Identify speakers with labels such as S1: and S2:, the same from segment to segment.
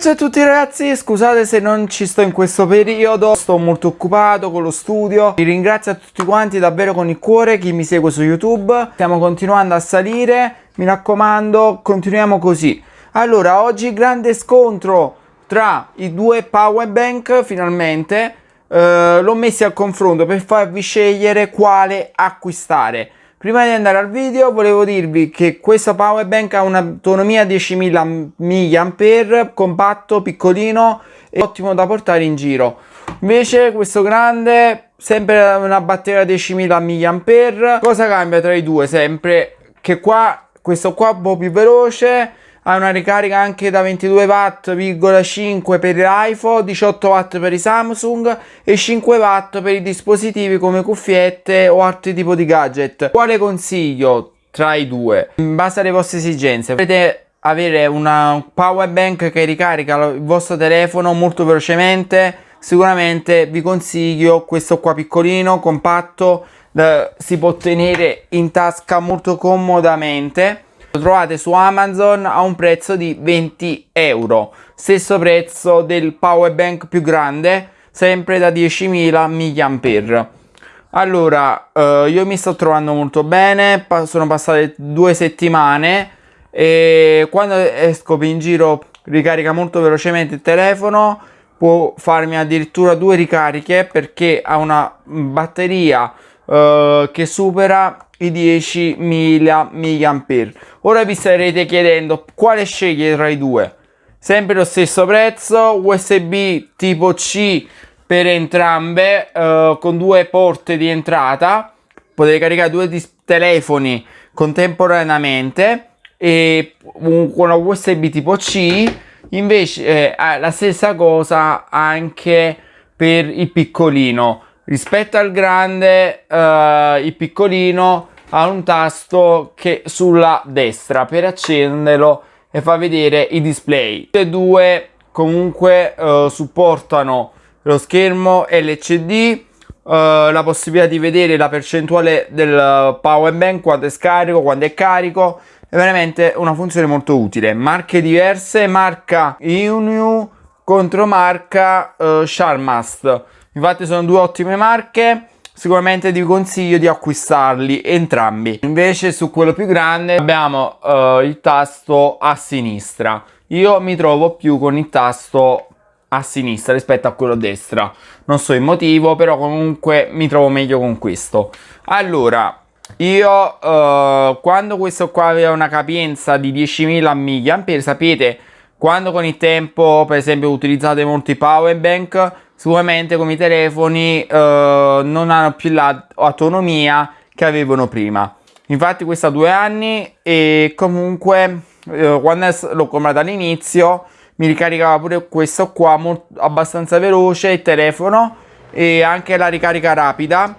S1: ciao a tutti ragazzi, scusate se non ci sto in questo periodo, sto molto occupato con lo studio. Vi ringrazio a tutti quanti davvero con il cuore, chi mi segue su YouTube. Stiamo continuando a salire, mi raccomando, continuiamo così. Allora, oggi grande scontro tra i due power bank finalmente. Uh, l'ho messi al confronto per farvi scegliere quale acquistare. Prima di andare al video volevo dirvi che questo power bank ha un'autonomia 10.000 mAh, compatto, piccolino e ottimo da portare in giro. Invece questo grande, sempre una batteria 10.000 mAh, cosa cambia tra i due? Sempre che qua, questo qua è un po' più veloce, ha una ricarica anche da 22 watt,5 per l'iPhone, 18 watt per i Samsung e 5 watt per i dispositivi come cuffiette o altri tipi di gadget. Quale consiglio tra i due? In base alle vostre esigenze, potete avere una power bank che ricarica il vostro telefono molto velocemente, sicuramente vi consiglio questo qua piccolino, compatto, eh, si può tenere in tasca molto comodamente lo trovate su Amazon a un prezzo di 20 euro. Stesso prezzo del power bank più grande, sempre da 10.000 mAh. Allora, eh, io mi sto trovando molto bene, sono passate due settimane e quando esco in giro ricarica molto velocemente il telefono, può farmi addirittura due ricariche perché ha una batteria eh, che supera i 10.000 mAh. Ora vi starete chiedendo quale scegliere tra i due. Sempre lo stesso prezzo, USB tipo C per entrambe, uh, con due porte di entrata. Potete caricare due telefoni contemporaneamente e un, con USB tipo C. Invece eh, la stessa cosa anche per il piccolino rispetto al grande uh, il piccolino ha un tasto che sulla destra per accenderlo e fa vedere i display. Tutti e due comunque uh, supportano lo schermo LCD uh, la possibilità di vedere la percentuale del power bank quando è scarico quando è carico. È veramente una funzione molto utile. Marche diverse marca Inu contro marca uh, Sharmast Infatti sono due ottime marche sicuramente vi consiglio di acquistarli entrambi. Invece su quello più grande abbiamo uh, il tasto a sinistra. Io mi trovo più con il tasto a sinistra rispetto a quello a destra. Non so il motivo però comunque mi trovo meglio con questo. Allora io uh, quando questo qua aveva una capienza di 10.000 mAh sapete quando con il tempo per esempio utilizzate molti power bank sicuramente come i telefoni eh, non hanno più l'autonomia che avevano prima. Infatti questo ha due anni e comunque eh, quando l'ho comprato all'inizio mi ricaricava pure questo qua molto, abbastanza veloce il telefono e anche la ricarica rapida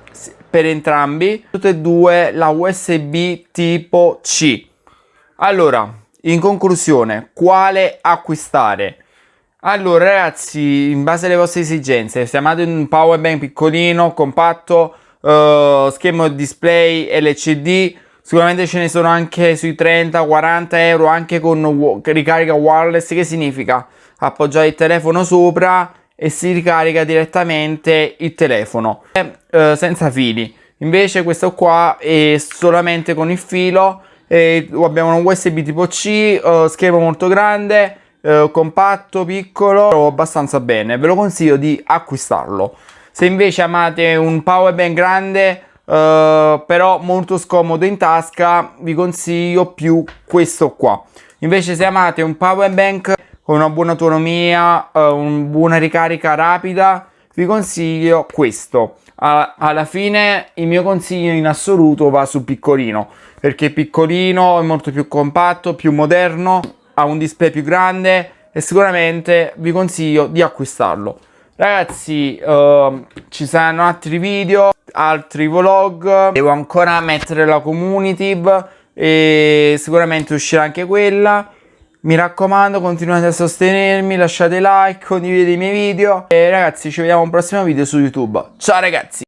S1: per entrambi tutte e due la usb tipo c. Allora in conclusione quale acquistare allora ragazzi, in base alle vostre esigenze, se amate un power bank piccolino, compatto, uh, schermo display LCD, sicuramente ce ne sono anche sui 30-40 euro, anche con ricarica wireless, che significa appoggiare il telefono sopra e si ricarica direttamente il telefono, uh, senza fili. Invece questo qua è solamente con il filo, e abbiamo un USB tipo C, uh, schermo molto grande, eh, compatto, piccolo, abbastanza bene, ve lo consiglio di acquistarlo. Se invece amate un power bank grande, eh, però molto scomodo in tasca, vi consiglio più questo qua. Invece se amate un power bank con una buona autonomia, eh, una buona ricarica rapida, vi consiglio questo. alla fine il mio consiglio in assoluto va su piccolino, perché piccolino è molto più compatto, più moderno ha un display più grande e sicuramente vi consiglio di acquistarlo. Ragazzi uh, ci saranno altri video altri vlog. Devo ancora mettere la community e sicuramente uscirà anche quella. Mi raccomando continuate a sostenermi lasciate like condividete i miei video. E ragazzi ci vediamo a un prossimo video su youtube. Ciao ragazzi!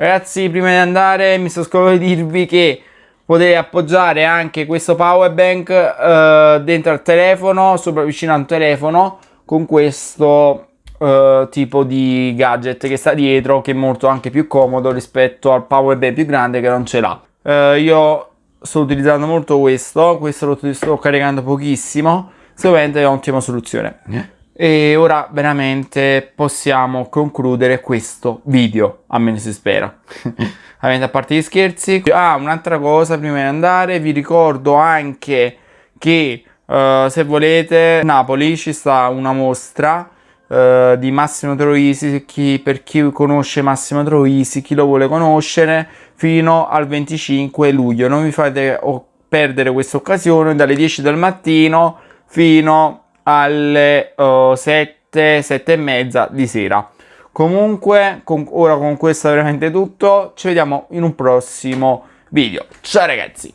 S1: Ragazzi, prima di andare mi sto scordando di dirvi che potete appoggiare anche questo power bank eh, dentro al telefono, sopra vicino al telefono con questo uh, tipo di gadget che sta dietro che è molto anche più comodo rispetto al power bank più grande che non ce l'ha. Uh, io sto utilizzando molto questo questo lo sto caricando pochissimo sicuramente è un'ottima soluzione e ora veramente possiamo concludere questo video almeno si spera. Ovviamente a parte gli scherzi. Ah un'altra cosa prima di andare vi ricordo anche che uh, se volete Napoli ci sta una mostra Uh, di Massimo Troisi. Chi, per chi conosce Massimo Troisi, chi lo vuole conoscere fino al 25 luglio. Non vi fate perdere questa occasione dalle 10 del mattino fino alle uh, 7 7 e mezza di sera. Comunque con, ora con questo è veramente tutto ci vediamo in un prossimo video. Ciao ragazzi